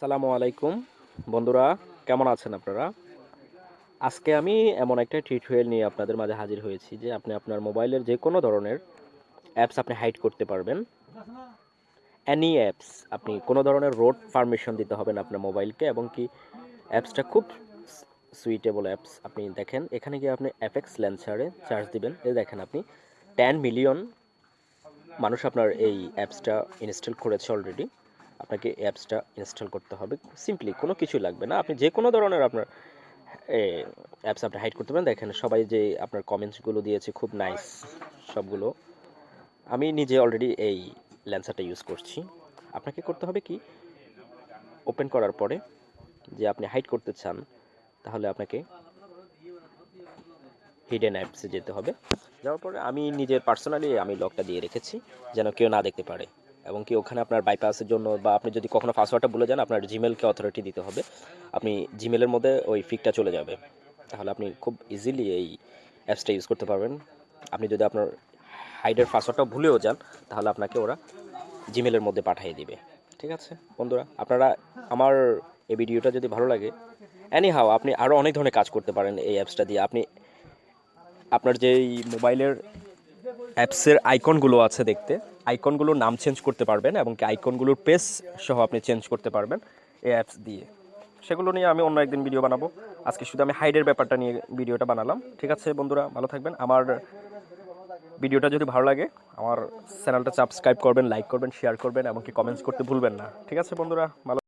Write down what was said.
আসসালামু আলাইকুম। বন্ধুরা, কেমন আছেন আপনারা? আজকে আমি এমন একটা টিউটোরিয়াল নিয়ে আপনাদের মাঝে হাজির হয়েছি যে আপনি আপনার মোবাইলের যে কোনো ধরনের অ্যাপস আপনি হাইড করতে পারবেন। অ্যানি অ্যাপস আপনি কোনো ধরনের রোড পারমিশন দিতে হবে না আপনার মোবাইলকে এবং কি অ্যাপসটা খুব সুইটেবল অ্যাপস আপনি দেখেন, এখানে গিয়ে আপনি অ্যাপেক্স ল্যান্সারে চার্জ দিবেন। এই দেখেন আপনি টেন মিলিয়ন মানুষ আপনার এই অ্যাপসটা ইনস্টল করেছে অলরেডি আপনাকে অ্যাপসটা ইনস্টল করতে হবে। সিম্পলি কোনো কিছু লাগবে না। আপনি যে কোনো ধরনের আপনার অ্যাপস আপনি হাইড করতে পারেন। দেখেন সবাই যে আপনার কমেন্টসগুলো দিয়েছে খুব নাইস সবগুলো। আমি নিজে অলরেডি এই ল্যান্সারটা ইউজ করছি। আপনাকে করতে হবে কি? ওপেন করার পরে যে আপনি হাইড করতে চান, তাহলে আপনাকে হিডেন অ্যাপসে যেতে হবে। যাওয়ার পরে আমি নিজের পার্সোনালি আমি লকটা দিয়ে রেখেছি, যেন কেউ না দেখতে পারে। এবং কি ওখানে আপনার বাইপাসের জন্য বা আপনি যদি কখনো পাসওয়ার্ডটা বলে যান, আপনার জিমেলকে অথরিটি দিতে হবে। আপনি জিমেলের মধ্যে ওই ফিকটা চলে যাবে। তাহলে আপনি খুব ইজিলি এই অ্যাপসটা ইউজ করতে পারবেন। আপনি যদি আপনার হাইডের পাসওয়ার্ডটা ভুলেও যান, তাহলে আপনাকে ওরা জিমেলের মধ্যে পাঠিয়ে দিবে। ঠিক আছে? বন্ধুরা, আপনারা আমার এই ভিডিওটা যদি ভালো লাগে অ্যানি হাও আপনি আরও অনেক ধরনের কাজ করতে পারেন এই অ্যাপসটা দিয়ে। আপনি আপনার যেই মোবাইলের অ্যাপসের আইকনগুলো আছে দেখতে। আইকনগুলোর নাম চেঞ্জ করতে পারবেন এবং কি আইকনগুলোর পেজ সহ আপনি চেঞ্জ করতে পারবেন এই অ্যাপস দিয়ে। সেগুলো নিয়ে আমি অন্য একদিন ভিডিও বানাবো। আজকে শুধু আমি হাইডের ব্যাপারটা নিয়ে ভিডিওটা বানালাম। ঠিক আছে বন্ধুরা, ভালো থাকবেন। আমার ভিডিওটা যদি ভালো লাগে, আমার চ্যানেলটা সাবস্ক্রাইব করবেন লাইক করবেন শেয়ার করবেন এবং কি কমেন্টস করতে ভুলবেন না। ঠিক আছে বন্ধুরা, ভালো